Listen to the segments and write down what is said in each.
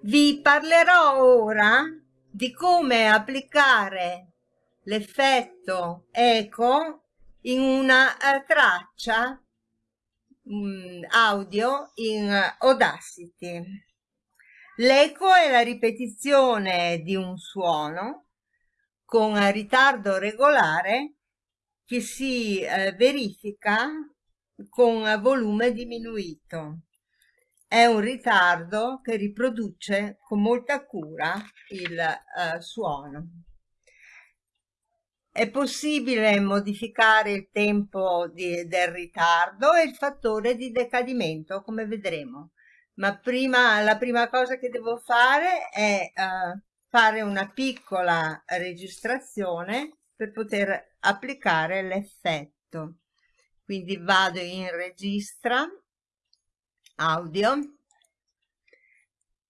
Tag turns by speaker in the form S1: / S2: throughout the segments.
S1: Vi parlerò ora di come applicare l'effetto eco in una uh, traccia um, audio in Audacity. L'eco è la ripetizione di un suono con ritardo regolare che si uh, verifica con volume diminuito è un ritardo che riproduce con molta cura il uh, suono. È possibile modificare il tempo di, del ritardo e il fattore di decadimento, come vedremo. Ma prima, la prima cosa che devo fare è uh, fare una piccola registrazione per poter applicare l'effetto. Quindi vado in registra audio.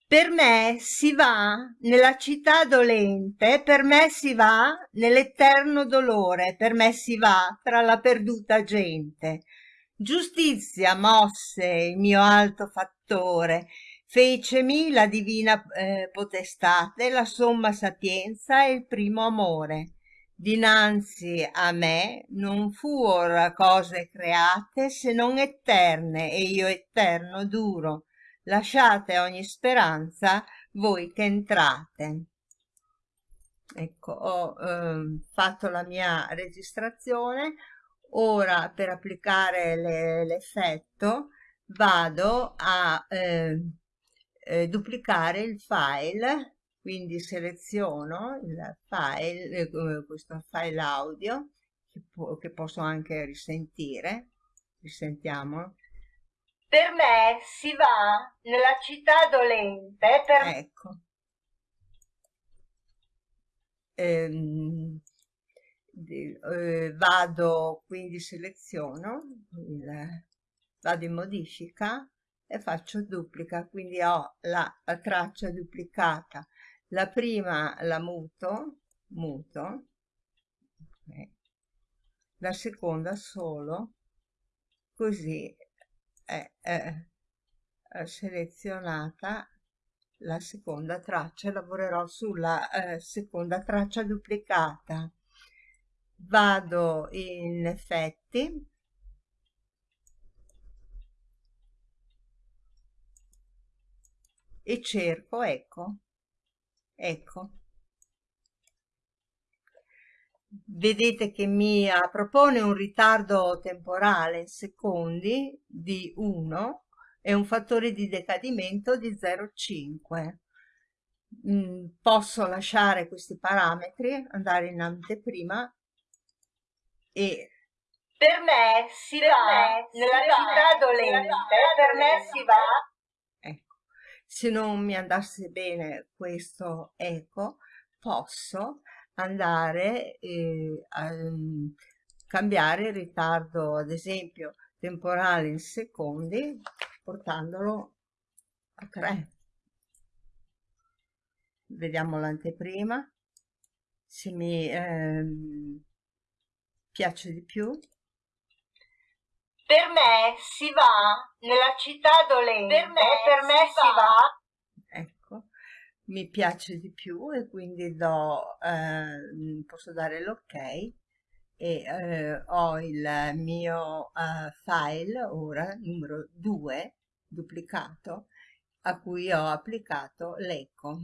S1: Per me si va nella città dolente, per me si va nell'eterno dolore, per me si va tra la perduta gente. Giustizia mosse il mio alto fattore, fecemi la divina eh, potestate, la somma sapienza e il primo amore dinanzi a me non fuor cose create se non eterne e io eterno duro. Lasciate ogni speranza voi che entrate. Ecco ho eh, fatto la mia registrazione. Ora per applicare l'effetto vado a eh, eh, duplicare il file quindi seleziono il file, eh, questo file audio che, che posso anche risentire, risentiamo.
S2: Per me si va nella città dolente per...
S1: Ecco. Ehm, eh, vado, quindi seleziono, il, vado in modifica e faccio duplica, quindi ho la, la traccia duplicata la prima la muto, muto, okay. la seconda solo, così è, è, è selezionata la seconda traccia, lavorerò sulla eh, seconda traccia duplicata. Vado in effetti, e cerco, ecco, ecco. Vedete che mi propone un ritardo temporale in secondi di 1 e un fattore di decadimento di 0,5 mm, posso lasciare questi parametri andare in anteprima e
S2: per me si va me nella città dolente per me si va
S1: se non mi andasse bene questo eco posso andare eh, a um, cambiare il ritardo ad esempio temporale in secondi portandolo a 3 vediamo l'anteprima. Se mi ehm, piace di più
S2: per me si va nella città dolente, per me, per me si, si va.
S1: va. Ecco, mi piace di più e quindi do, eh, posso dare l'ok e eh, ho il mio eh, file ora numero 2 duplicato a cui ho applicato l'eco.